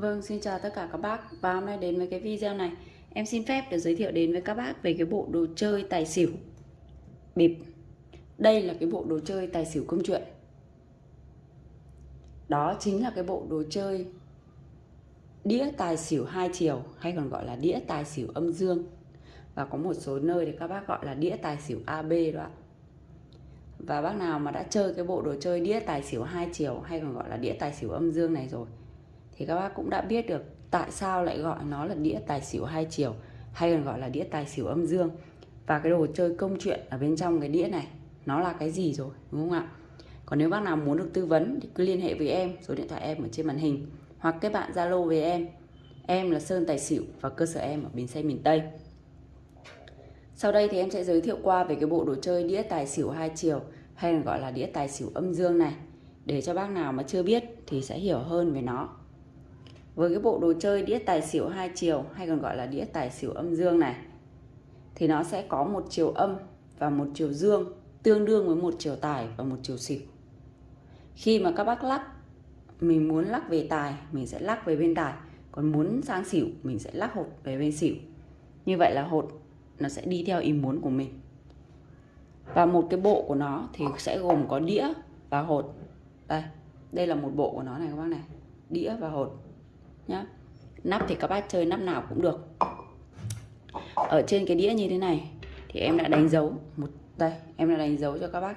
Vâng, xin chào tất cả các bác. Và hôm nay đến với cái video này. Em xin phép được giới thiệu đến với các bác về cái bộ đồ chơi tài xỉu. Bịp. Đây là cái bộ đồ chơi tài xỉu công chuyện. Đó chính là cái bộ đồ chơi Đĩa tài xỉu hai chiều Hay còn gọi là đĩa tài xỉu âm dương. Và có một số nơi thì các bác gọi là đĩa tài xỉu AB đó ạ. Và bác nào mà đã chơi cái bộ đồ chơi đĩa tài xỉu hai chiều hay còn gọi là đĩa tài xỉu âm dương này rồi thì các bác cũng đã biết được tại sao lại gọi nó là đĩa tài xỉu hai chiều, hay còn gọi là đĩa tài xỉu âm dương. Và cái đồ chơi công chuyện ở bên trong cái đĩa này, nó là cái gì rồi, đúng không ạ? Còn nếu bác nào muốn được tư vấn thì cứ liên hệ với em, số điện thoại em ở trên màn hình, hoặc kết bạn zalo với em. Em là sơn tài xỉu và cơ sở em ở bến xe miền tây. Sau đây thì em sẽ giới thiệu qua về cái bộ đồ chơi đĩa tài xỉu hai chiều, hay còn gọi là đĩa tài xỉu âm dương này. Để cho bác nào mà chưa biết thì sẽ hiểu hơn về nó với cái bộ đồ chơi đĩa tài xỉu hai chiều, hay còn gọi là đĩa tài xỉu âm dương này, thì nó sẽ có một chiều âm và một chiều dương tương đương với một chiều tài và một chiều xỉu. Khi mà các bác lắc, mình muốn lắc về tài, mình sẽ lắc về bên tài. Còn muốn sang xỉu, mình sẽ lắc hột về bên xỉu. Như vậy là hột nó sẽ đi theo ý muốn của mình. Và một cái bộ của nó thì sẽ gồm có đĩa và hột. Đây đây là một bộ của nó này các bác này. Đĩa và hột nhá. Nắp thì các bác chơi nắp nào cũng được. Ở trên cái đĩa như thế này thì em đã đánh dấu một, đây, em đã đánh dấu cho các bác.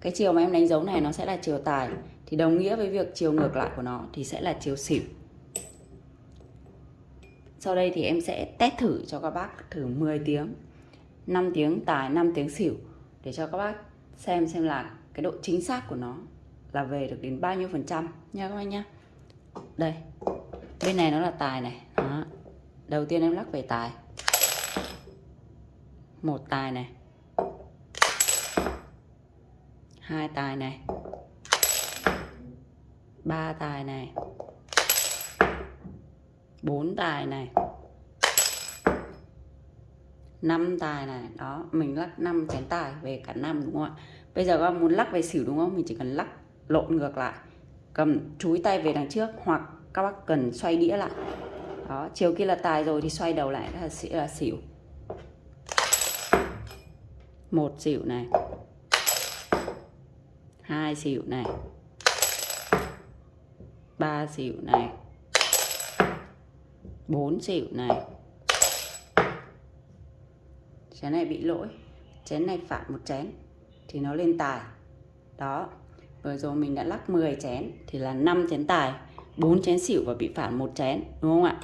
Cái chiều mà em đánh dấu này nó sẽ là chiều tài, thì đồng nghĩa với việc chiều ngược lại của nó thì sẽ là chiều xỉu. Sau đây thì em sẽ test thử cho các bác thử 10 tiếng 5 tiếng tài 5 tiếng xỉu để cho các bác xem xem là cái độ chính xác của nó là về được đến bao nhiêu phần trăm. Nha các bác nhá. Đây bên này nó là tài này. Đó. đầu tiên em lắc về tài. Một tài này. Hai tài này. Ba tài này. Bốn tài này. Năm tài này. Đó, mình lắc năm chén tài về cả năm, đúng không ạ? Bây giờ các bạn muốn lắc về xỉu đúng không? Mình chỉ cần lắc lộn ngược lại. Cầm, chúi tay về đằng trước hoặc các bác cần xoay đĩa lại. Đó, chiều kia là tài rồi thì xoay đầu lại là sẽ là xỉu. Một xỉu này. Hai xỉu này. Ba xỉu này. Bốn xỉu này. Chén này bị lỗi. Chén này phản một chén thì nó lên tài. Đó, vừa rồi mình đã lắc 10 chén thì là 5 chén tài. 4 chén xỉu và bị phản một chén, đúng không ạ?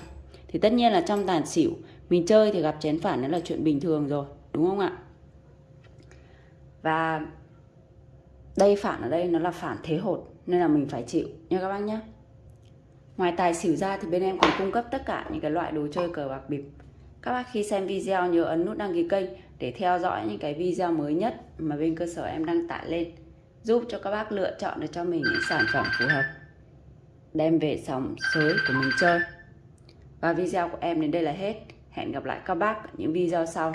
Thì tất nhiên là trong tàn xỉu, mình chơi thì gặp chén phản đó là chuyện bình thường rồi, đúng không ạ? Và đây phản ở đây nó là phản thế hột, nên là mình phải chịu, nha các bác nhé ngoài tài xỉu ra thì bên em còn cung cấp tất cả những cái loại đồ chơi cờ bạc bịp. Các bác khi xem video nhớ ấn nút đăng ký kênh để theo dõi những cái video mới nhất mà bên cơ sở em đăng tải lên, giúp cho các bác lựa chọn được cho mình những sản phẩm phù hợp đem về sòng sới của mình chơi. Và video của em đến đây là hết. Hẹn gặp lại các bác ở những video sau.